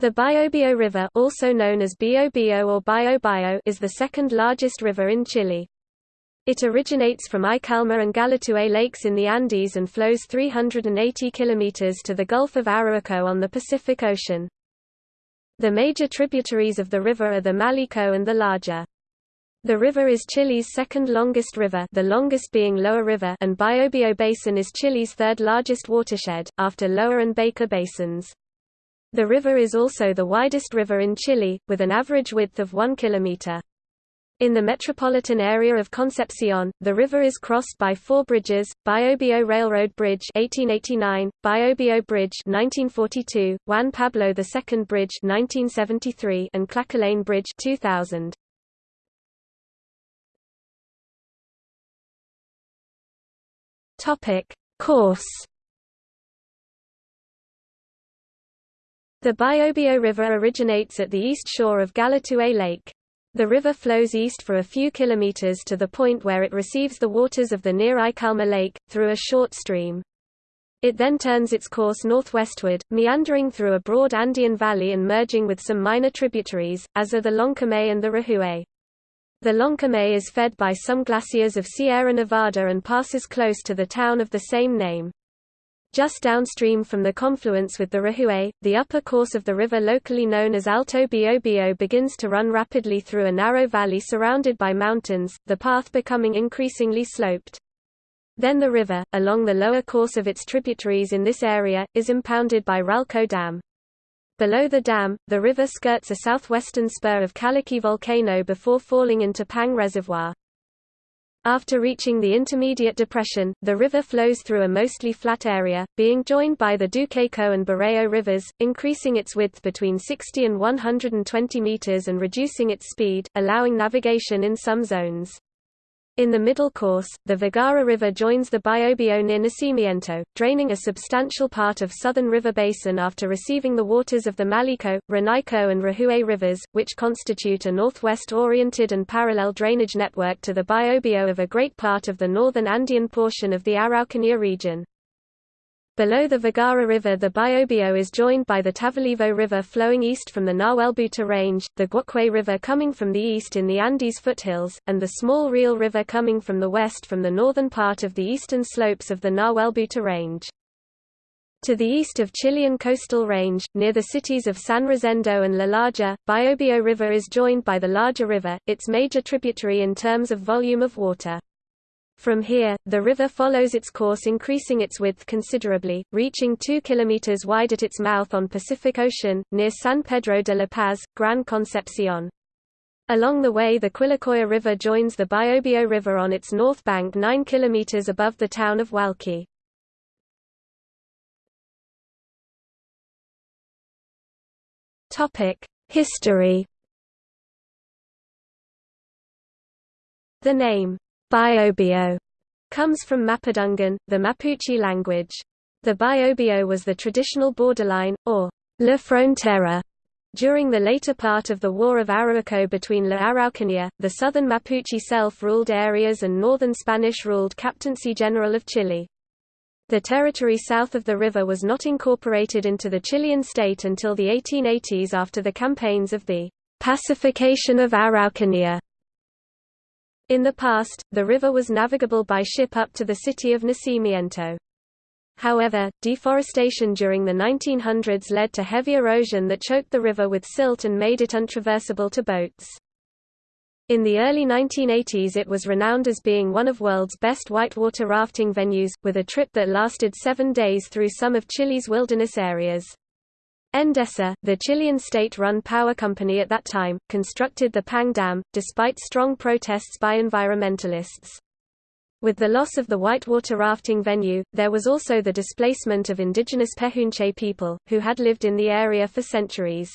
The Biobío River also known as Biobío or Biobío is the second largest river in Chile. It originates from Icalma and Galletué lakes in the Andes and flows 380 kilometers to the Gulf of Arauco on the Pacific Ocean. The major tributaries of the river are the Malleco and the Laja. The river is Chile's second longest river the longest being Loa River and Biobío Basin is Chile's third largest watershed, after Loa and Baker basins. The river is also the widest river in Chile, with an average width of 1 kilometer. In the metropolitan area of Concepcion, the river is crossed by four bridges, Biobío Railroad Bridge 1889, Biobío Bridge 1942, Juan Pablo II Bridge 1973, and Llacolén Bridge 2000. Topic: Course The Biobío River originates at the east shore of Galletué Lake. The river flows east for a few kilometers to the point where it receives the waters of the near Icalma Lake, through a short stream. It then turns its course northwestward, meandering through a broad Andean valley and merging with some minor tributaries, as are the Lonquimay and the Rajué. The Lonquimay is fed by some glaciers of Sierra Nevada and passes close to the town of the same name. Just downstream from the confluence with the Rajué, the upper course of the river locally known as Alto Biobío begins to run rapidly through a narrow valley surrounded by mountains, the path becoming increasingly sloped. Then the river, along the lower course of its tributaries in this area, is impounded by Ralco Dam. Below the dam, the river skirts a southwestern spur of Callaqui volcano before falling into Pangue Reservoir. After reaching the intermediate depression, the river flows through a mostly flat area, being joined by the Duqueco and Bureo rivers, increasing its width between 60 and 120 meters and reducing its speed, allowing navigation in some zones. In the middle course, the Vergara River joins the Biobío near Nacimiento, draining a substantial part of southern river basin after receiving the waters of the Malleco, Renaico and Rajué rivers, which constitute a northwest-oriented and parallel drainage network to the Biobío of a great part of the northern Andean portion of the Araucanía region. Below the Vergara River the Biobío is joined by the Tavalivo River flowing east from the Nahuelbuta Range, the Guaqué River coming from the east in the Andes foothills, and the small Riel River coming from the west from the northern part of the eastern slopes of the Nahuelbuta Range. To the east of Chilean coastal range, near the cities of San Rosendo and La Laja, Biobío River is joined by the Laja river, its major tributary in terms of volume of water. From here, the river follows its course increasing its width considerably, reaching 2 km wide at its mouth on Pacific Ocean, near San Pedro de la Paz, Gran Concepcion. Along the way the Quilacoya River joins the Biobío River on its north bank 9 km above the town of Hualqui. History The name Biobío comes from Mapudungun, the Mapuche language. The Biobío was the traditional borderline, or La Frontera, during the later part of the War of Arauco between La Araucanía, the southern Mapuche self-ruled areas and northern Spanish-ruled Captaincy General of Chile. The territory south of the river was not incorporated into the Chilean state until the 1880s after the campaigns of the pacification of Araucanía in the past, the river was navigable by ship up to the city of Nacimiento. However, deforestation during the 1900s led to heavy erosion that choked the river with silt and made it untraversable to boats. In the early 1980s it was renowned as being one of world's best whitewater rafting venues, with a trip that lasted seven days through some of Chile's wilderness areas. Endesa, the Chilean state-run power company at that time, constructed the Pangue Dam, despite strong protests by environmentalists. With the loss of the whitewater rafting venue, there was also the displacement of indigenous Pehuenche people, who had lived in the area for centuries.